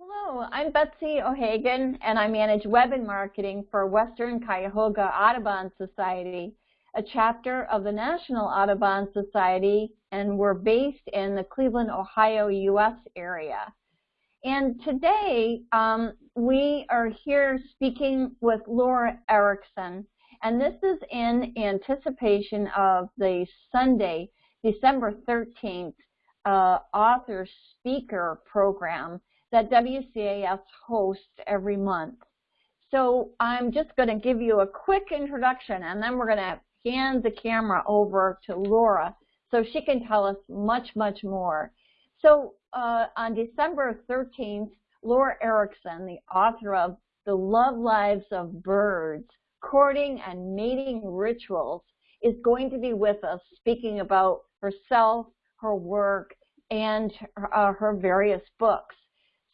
Hello, I'm Betsy O'Hagan, and I manage web and marketing for Western Cuyahoga Audubon Society, a chapter of the National Audubon Society, and we're based in the Cleveland, Ohio, U.S. area. And today, um, we are here speaking with Laura Erickson, and this is in anticipation of the Sunday, December 13th, uh, author speaker program that WCAS hosts every month. So I'm just going to give you a quick introduction and then we're going to hand the camera over to Laura so she can tell us much, much more. So uh, on December 13th, Laura Erickson, the author of The Love Lives of Birds, Courting and Mating Rituals, is going to be with us speaking about herself, her work, and uh, her various books.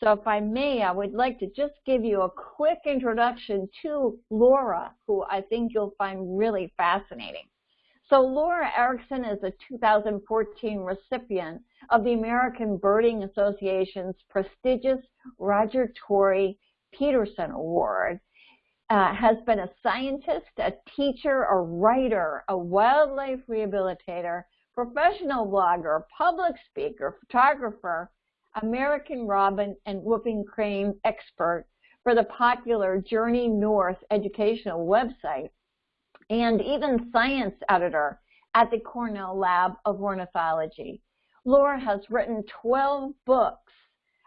So if I may, I would like to just give you a quick introduction to Laura, who I think you'll find really fascinating. So Laura Erickson is a 2014 recipient of the American Birding Association's prestigious Roger Tory Peterson Award. Uh, has been a scientist, a teacher, a writer, a wildlife rehabilitator, professional blogger, public speaker, photographer, American Robin and Whooping Crane expert for the popular Journey North educational website, and even science editor at the Cornell Lab of Ornithology. Laura has written 12 books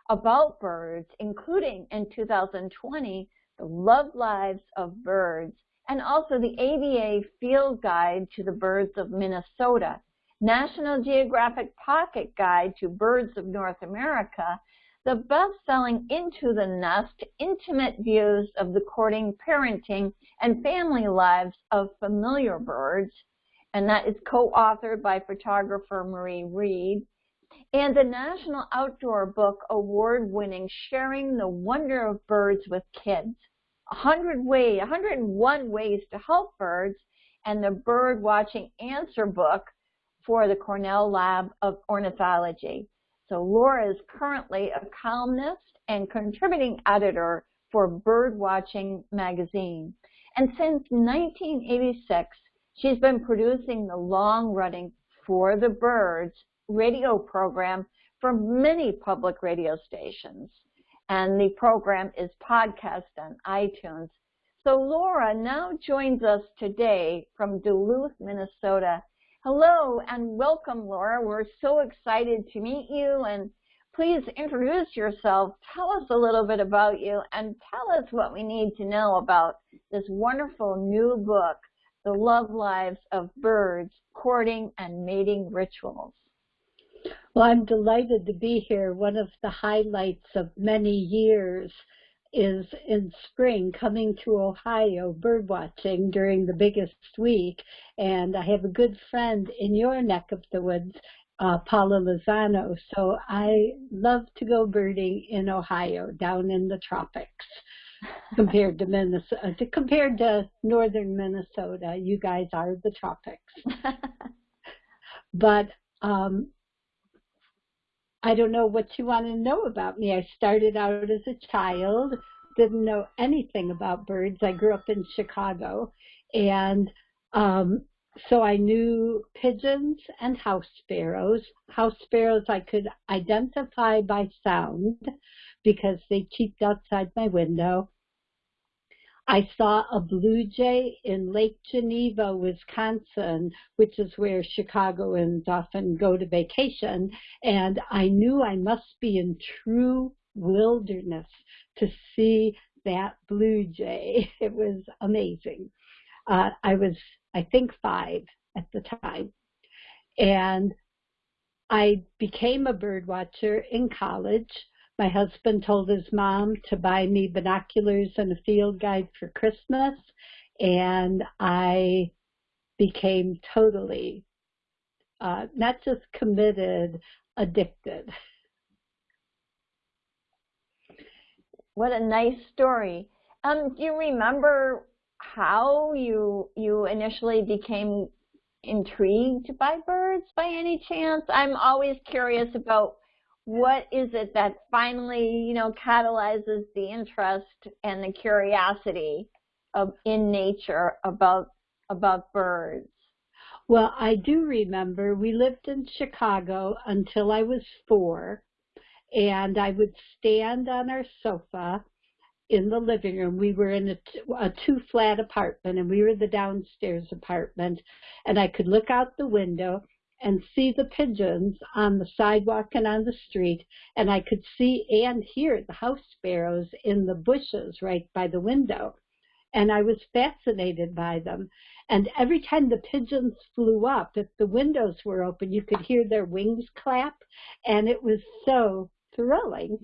about birds, including in 2020, The Love Lives of Birds, and also the ABA Field Guide to the Birds of Minnesota, National Geographic Pocket Guide to Birds of North America, the best-selling Into the Nest, Intimate Views of the Courting, Parenting, and Family Lives of Familiar Birds, and that is co-authored by photographer Marie Read, and the National Outdoor Book Award-winning Sharing the Wonder of Birds with Kids, 100 way, 101 Ways to Help Birds, and the Bird Watching Answer Book, for the Cornell Lab of Ornithology. So Laura is currently a columnist and contributing editor for Birdwatching magazine. And since 1986, she's been producing the long-running For the Birds radio program for many public radio stations. And the program is podcast on iTunes. So Laura now joins us today from Duluth, Minnesota, Hello and welcome, Laura. We're so excited to meet you and please introduce yourself. Tell us a little bit about you and tell us what we need to know about this wonderful new book, The Love Lives of Birds, Courting and Mating Rituals. Well, I'm delighted to be here. One of the highlights of many years is in spring coming to Ohio bird watching during the biggest week. And I have a good friend in your neck of the woods, uh, Paula Lozano. So I love to go birding in Ohio, down in the tropics. compared to Minnesota, compared to northern Minnesota, you guys are the tropics. but um, I don't know what you want to know about me. I started out as a child, didn't know anything about birds. I grew up in Chicago, and um, so I knew pigeons and house sparrows. House sparrows I could identify by sound because they cheeped outside my window. I saw a blue jay in Lake Geneva, Wisconsin, which is where Chicagoans often go to vacation, and I knew I must be in true wilderness to see that blue jay. It was amazing. Uh, I was, I think, five at the time. And I became a bird watcher in college. My husband told his mom to buy me binoculars and a field guide for Christmas, and I became totally, uh, not just committed, addicted. What a nice story. Um, do you remember how you you initially became intrigued by birds by any chance? I'm always curious about what is it that finally, you know, catalyzes the interest and the curiosity of in nature about about birds? Well, I do remember we lived in Chicago until I was four, and I would stand on our sofa in the living room. We were in a, a two flat apartment and we were the downstairs apartment and I could look out the window and see the pigeons on the sidewalk and on the street and I could see and hear the house sparrows in the bushes right by the window. And I was fascinated by them. And every time the pigeons flew up, if the windows were open, you could hear their wings clap. And it was so thrilling.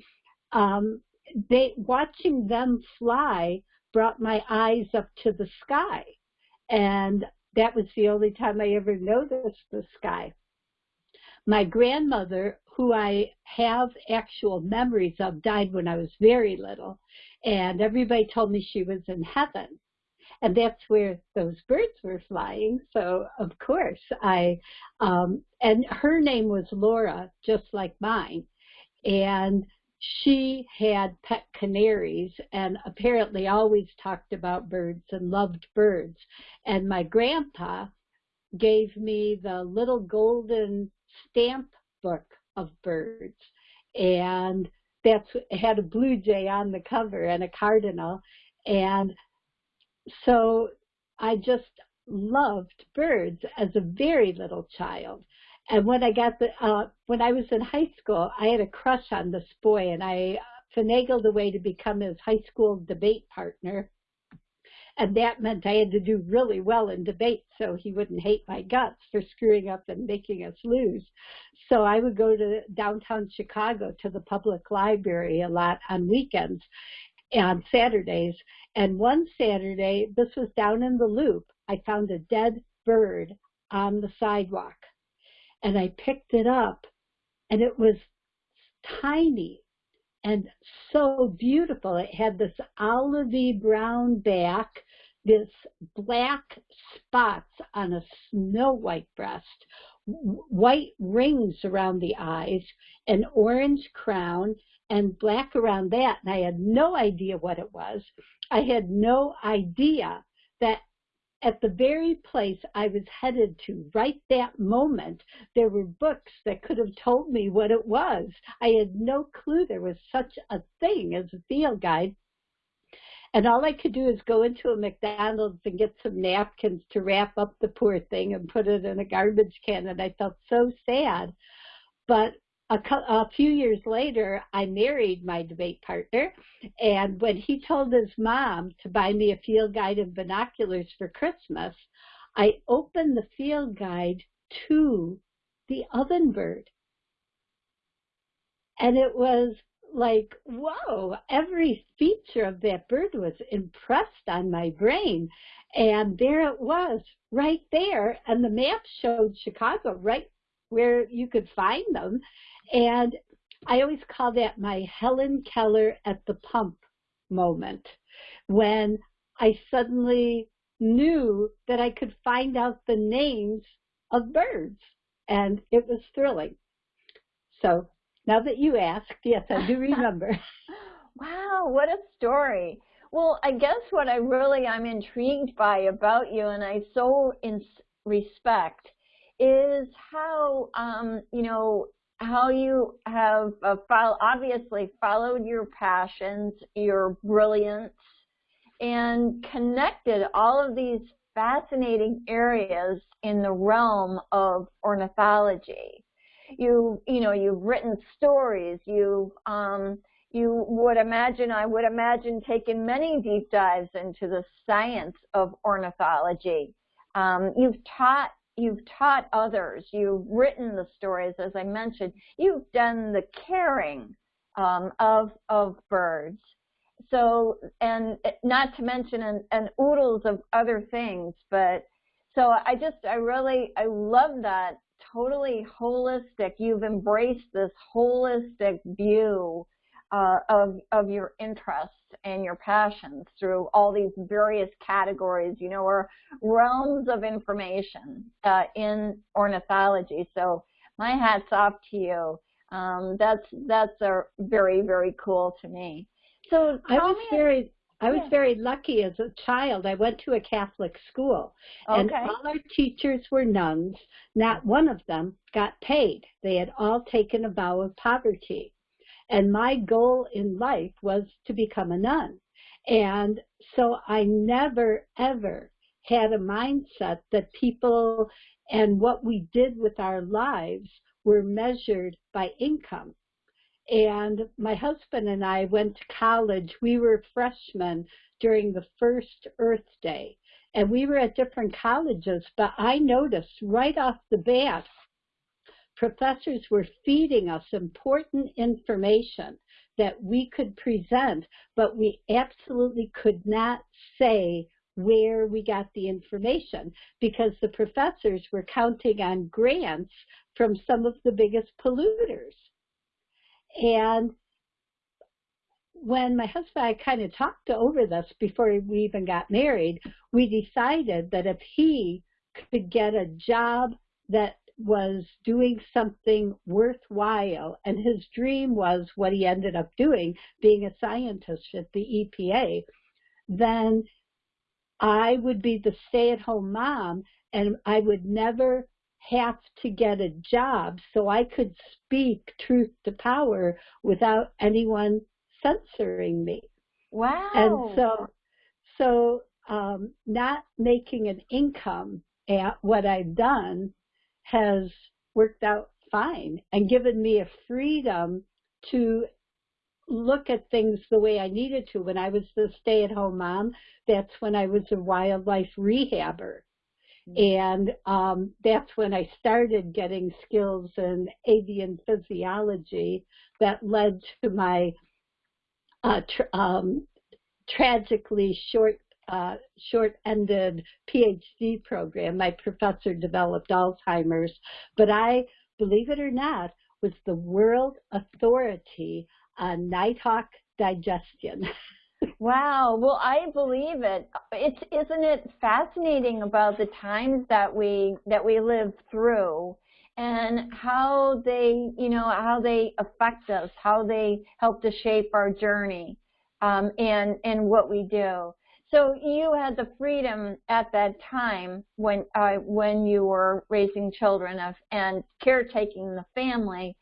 Um, they watching them fly brought my eyes up to the sky and that was the only time I ever noticed the sky. My grandmother, who I have actual memories of, died when I was very little, and everybody told me she was in heaven. And that's where those birds were flying. So of course I, um, and her name was Laura, just like mine. And she had pet canaries and apparently always talked about birds and loved birds. And my grandpa gave me the little golden stamp book of birds. And that's had a blue jay on the cover and a cardinal. And so I just loved birds as a very little child. And when I got the, uh, when I was in high school, I had a crush on this boy, and I finagled a way to become his high school debate partner. And that meant I had to do really well in debate so he wouldn't hate my guts for screwing up and making us lose. So I would go to downtown Chicago to the public library a lot on weekends on Saturdays. And one Saturday, this was down in the loop, I found a dead bird on the sidewalk and I picked it up and it was tiny and so beautiful. It had this olivey brown back, this black spots on a snow white breast, white rings around the eyes, an orange crown, and black around that. And I had no idea what it was. I had no idea that at the very place I was headed to right that moment, there were books that could have told me what it was. I had no clue there was such a thing as a field guide. And all I could do is go into a McDonald's and get some napkins to wrap up the poor thing and put it in a garbage can. And I felt so sad. But a, a few years later, I married my debate partner, and when he told his mom to buy me a field guide and binoculars for Christmas, I opened the field guide to the ovenbird. And it was like, whoa, every feature of that bird was impressed on my brain. And there it was, right there. And the map showed Chicago right where you could find them. And I always call that my Helen Keller at the pump moment when I suddenly knew that I could find out the names of birds and it was thrilling. So now that you asked, yes, I do remember. wow, what a story. Well, I guess what I really I'm intrigued by about you and I so in respect is how um, you know how you have uh, follow, obviously followed your passions, your brilliance, and connected all of these fascinating areas in the realm of ornithology. You, you know, you've written stories. You, um, you would imagine, I would imagine, taken many deep dives into the science of ornithology. Um, you've taught you've taught others, you've written the stories, as I mentioned, you've done the caring um, of of birds. So, and not to mention an, an oodles of other things, but so I just, I really, I love that totally holistic. You've embraced this holistic view uh, of of your interests and your passions through all these various categories, you know, or realms of information uh, in ornithology. So my hat's off to you. Um, that's that's a very very cool to me. So I was very I was very lucky as a child. I went to a Catholic school, okay. and all our teachers were nuns. Not one of them got paid. They had all taken a vow of poverty. And my goal in life was to become a nun. And so I never, ever had a mindset that people and what we did with our lives were measured by income. And my husband and I went to college. We were freshmen during the first Earth Day. And we were at different colleges, but I noticed right off the bat, professors were feeding us important information that we could present, but we absolutely could not say where we got the information because the professors were counting on grants from some of the biggest polluters. And when my husband and I kind of talked over this before we even got married, we decided that if he could get a job that was doing something worthwhile, and his dream was what he ended up doing, being a scientist at the EPA, then I would be the stay-at-home mom and I would never have to get a job so I could speak truth to power without anyone censoring me. Wow. And so, so um, not making an income at what I've done has worked out fine and given me a freedom to look at things the way I needed to. When I was the stay-at-home mom, that's when I was a wildlife rehabber. And um, that's when I started getting skills in avian physiology that led to my uh, tr um, tragically short uh, short-ended PhD program. My professor developed Alzheimer's, but I, believe it or not, was the world authority on nighthawk digestion. Wow. Well, I believe it. It's isn't it fascinating about the times that we that we live through and how they, you know, how they affect us, how they help to shape our journey, um, and and what we do. So you had the freedom at that time when uh, when you were raising children of, and caretaking the family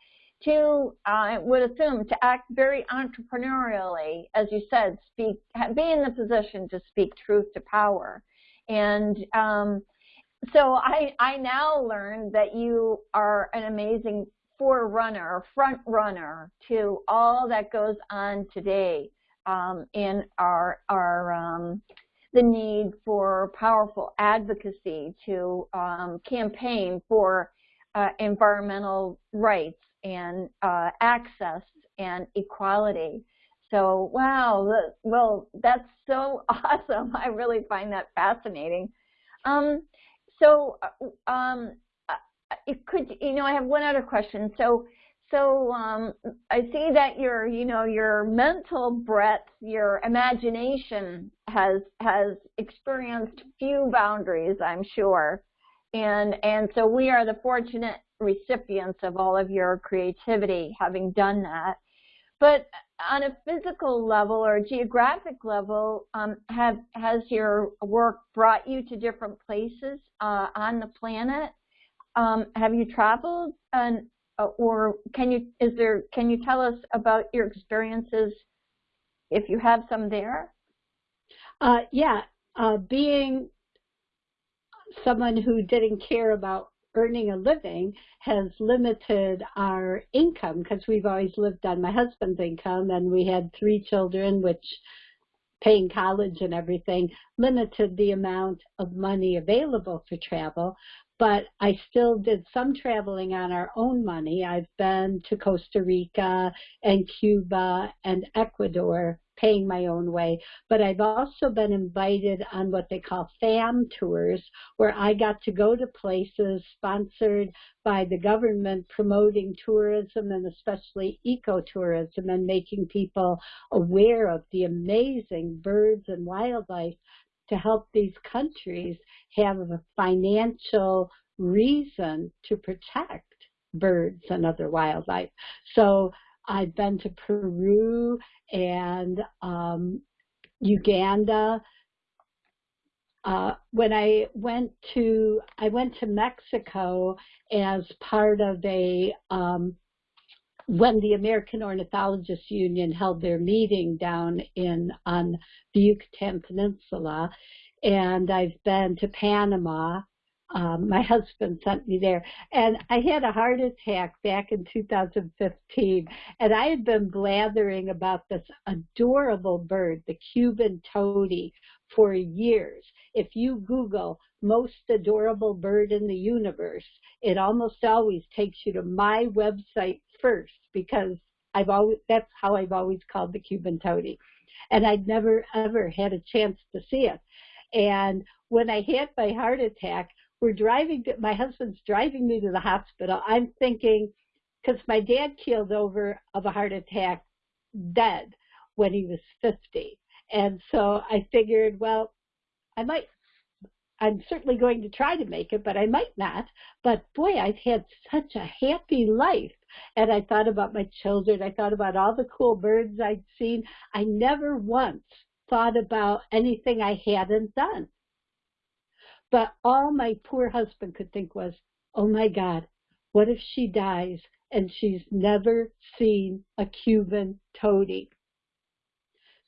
to, I would assume, to act very entrepreneurially, as you said, speak, be in the position to speak truth to power. And um, so I, I now learned that you are an amazing forerunner, front runner to all that goes on today um, in our, our um, the need for powerful advocacy to um, campaign for uh, environmental rights and uh, access and equality. So, wow, well, that's so awesome. I really find that fascinating. Um, so, uh, um, uh, it could, you know, I have one other question. So, so um, I see that your, you know, your mental breadth, your imagination has has experienced few boundaries, I'm sure, and and so we are the fortunate recipients of all of your creativity having done that. But on a physical level or geographic level, um, have, has your work brought you to different places uh, on the planet? Um, have you traveled, and, or can you is there can you tell us about your experiences, if you have some there? Uh, yeah, uh, being someone who didn't care about earning a living has limited our income because we've always lived on my husband's income and we had three children, which paying college and everything limited the amount of money available for travel. But I still did some traveling on our own money. I've been to Costa Rica and Cuba and Ecuador paying my own way. But I've also been invited on what they call FAM tours, where I got to go to places sponsored by the government promoting tourism and especially ecotourism and making people aware of the amazing birds and wildlife to help these countries have a financial reason to protect birds and other wildlife. So I've been to Peru and um, Uganda. Uh, when I went to I went to Mexico as part of a um, when the American Ornithologists Union held their meeting down in on the Yucatan Peninsula, and I've been to Panama um, my husband sent me there. And I had a heart attack back in 2015. And I had been blathering about this adorable bird, the Cuban tody, for years. If you Google most adorable bird in the universe, it almost always takes you to my website first because I've always, that's how I've always called the Cuban tody. And I'd never ever had a chance to see it. And when I had my heart attack, we're driving, to, my husband's driving me to the hospital. I'm thinking, because my dad keeled over of a heart attack dead when he was 50. And so I figured, well, I might, I'm certainly going to try to make it, but I might not. But boy, I've had such a happy life. And I thought about my children. I thought about all the cool birds I'd seen. I never once thought about anything I hadn't done. But all my poor husband could think was, oh my God, what if she dies and she's never seen a Cuban tody?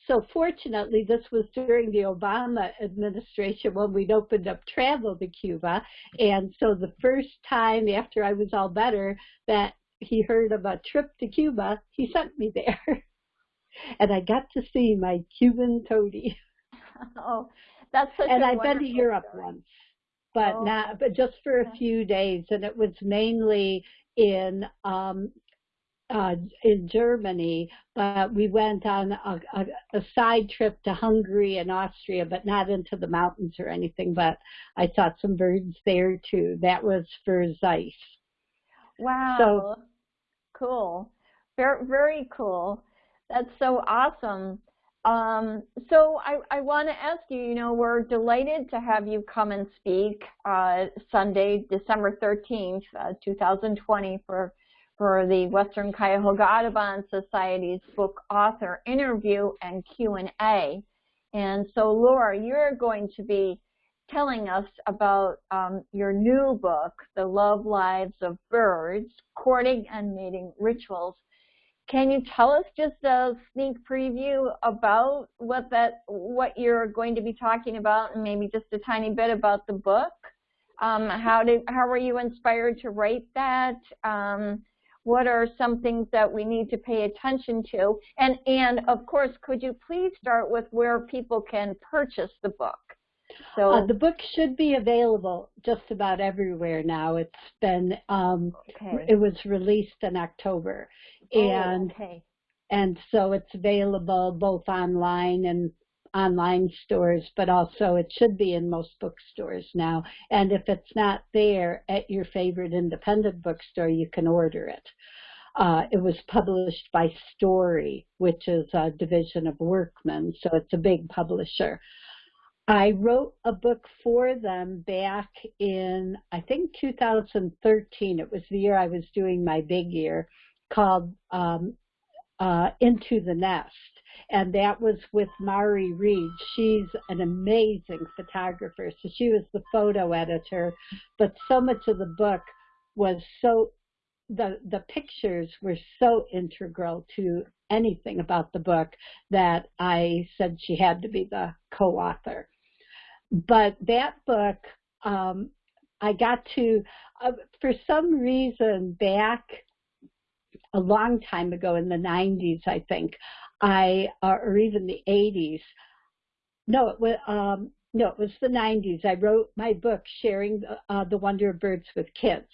So fortunately, this was during the Obama administration when we'd opened up travel to Cuba. And so the first time after I was all better that he heard of a trip to Cuba, he sent me there. and I got to see my Cuban tody. Oh, that's such and I've been to Europe story. once, but oh. not, but just for a few days, and it was mainly in um, uh, in Germany. But we went on a, a, a side trip to Hungary and Austria, but not into the mountains or anything. But I saw some birds there too. That was for Zeiss. Wow. So cool. Very very cool. That's so awesome. Um, so I, I want to ask you, you know, we're delighted to have you come and speak uh, Sunday, December 13th, uh, 2020 for, for the Western Cuyahoga Audubon Society's book author interview and Q&A. And so Laura, you're going to be telling us about um, your new book, The Love Lives of Birds, Courting and Mating Rituals. Can you tell us just a sneak preview about what that what you're going to be talking about, and maybe just a tiny bit about the book? Um, how did how were you inspired to write that? Um, what are some things that we need to pay attention to? And and of course, could you please start with where people can purchase the book? So uh, the book should be available just about everywhere now. It's been um, okay. it was released in October, and oh, okay. and so it's available both online and online stores, but also it should be in most bookstores now. And if it's not there at your favorite independent bookstore, you can order it. Uh, it was published by Storey, which is a division of Workman, so it's a big publisher. I wrote a book for them back in, I think, 2013. It was the year I was doing my big year called um, uh, Into the Nest. And that was with Marie Read. She's an amazing photographer. So she was the photo editor. But so much of the book was so, the, the pictures were so integral to anything about the book that I said she had to be the co-author. But that book, um, I got to, uh, for some reason, back a long time ago in the 90s, I think, I, uh, or even the 80s. No, it was, um, no, it was the 90s. I wrote my book, Sharing uh, the Wonder of Birds with Kids.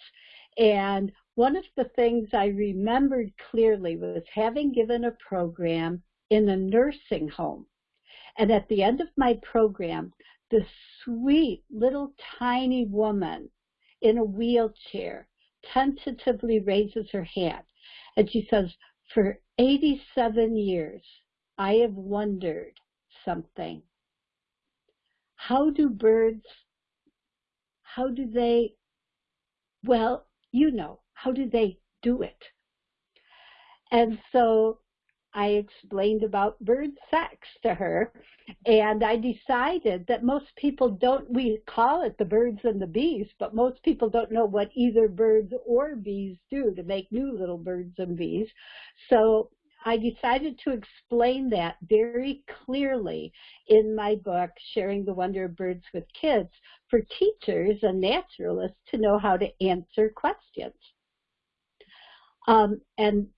And one of the things I remembered clearly was having given a program in a nursing home. And at the end of my program, the sweet little tiny woman in a wheelchair tentatively raises her hand and she says, For 87 years, I have wondered something. How do birds, how do they, well, you know, how do they do it? And so I explained about bird sex to her, and I decided that most people don't, we call it the birds and the bees, but most people don't know what either birds or bees do to make new little birds and bees. So I decided to explain that very clearly in my book, Sharing the Wonder of Birds with Kids, for teachers and naturalists to know how to answer questions. Um, and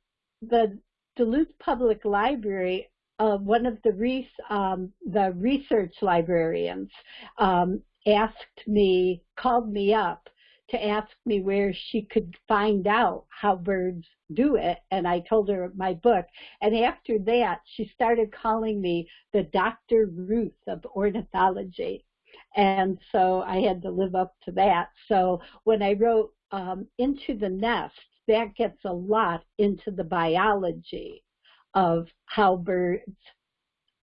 the Duluth Public Library, uh, one of the, res um, the research librarians um, asked me, called me up to ask me where she could find out how birds do it. And I told her my book. And after that, she started calling me the Dr. Ruth of ornithology. And so I had to live up to that. So when I wrote um, Into the Nest, that gets a lot into the biology of how birds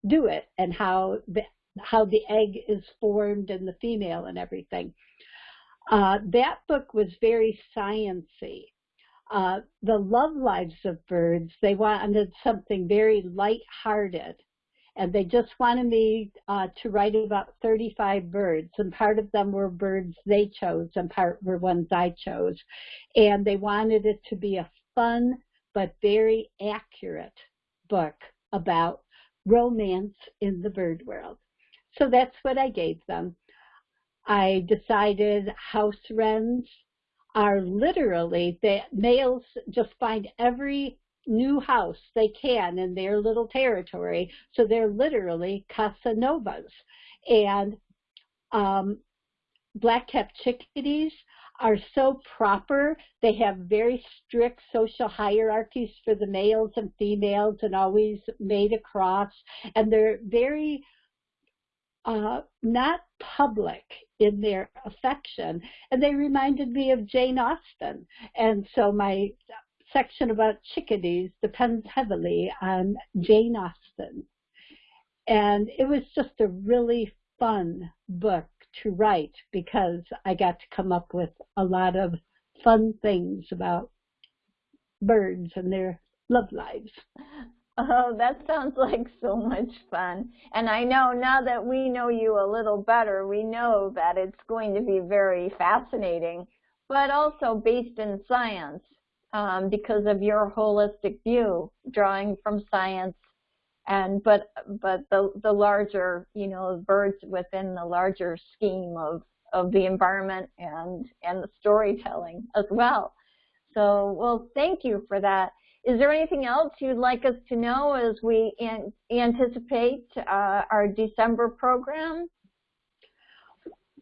do it and how the, how the egg is formed and the female and everything. Uh, that book was very sciency. Uh, the love lives of birds, they wanted something very light-hearted. And they just wanted me uh, to write about 35 birds, and part of them were birds they chose, and part were ones I chose. And they wanted it to be a fun but very accurate book about romance in the bird world. So that's what I gave them. I decided house wrens are literally, the males just find every new house they can in their little territory. So they're literally Casanovas. And um, black-capped chickadees are so proper. They have very strict social hierarchies for the males and females and always made across. And they're very uh, not public in their affection. And they reminded me of Jane Austen. And so my section about chickadees depends heavily on Jane Austen. And it was just a really fun book to write because I got to come up with a lot of fun things about birds and their love lives. Oh, that sounds like so much fun. And I know now that we know you a little better, we know that it's going to be very fascinating, but also based in science um, because of your holistic view, drawing from science and but but the the larger you know birds within the larger scheme of of the environment and and the storytelling as well. So well, thank you for that. Is there anything else you'd like us to know as we an anticipate uh, our December program?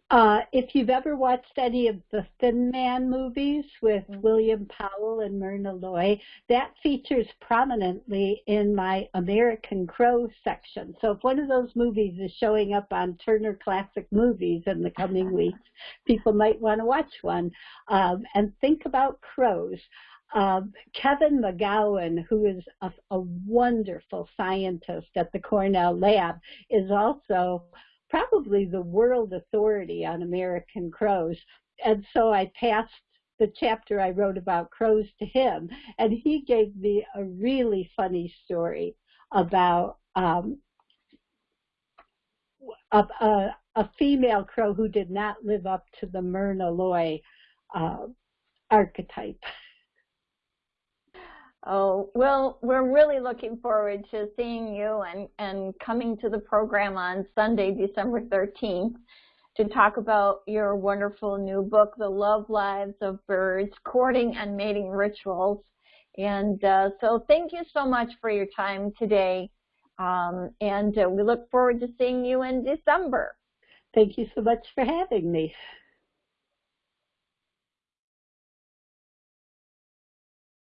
Uh, if you've ever watched any of the Thin Man movies with mm -hmm. William Powell and Myrna Loy, that features prominently in my American Crow section. So if one of those movies is showing up on Turner Classic Movies in the coming weeks, people might want to watch one. Um, and think about crows. Um, Kevin McGowan, who is a, a, wonderful scientist at the Cornell lab, is also probably the world authority on American crows. And so I passed the chapter I wrote about crows to him, and he gave me a really funny story about um, a, a, a, female crow who did not live up to the Myrna Loy uh, archetype. Oh, well, we're really looking forward to seeing you and, and coming to the program on Sunday, December 13th to talk about your wonderful new book, The Love Lives of Birds, Courting and Mating Rituals. And uh, so thank you so much for your time today. Um, and uh, we look forward to seeing you in December. Thank you so much for having me.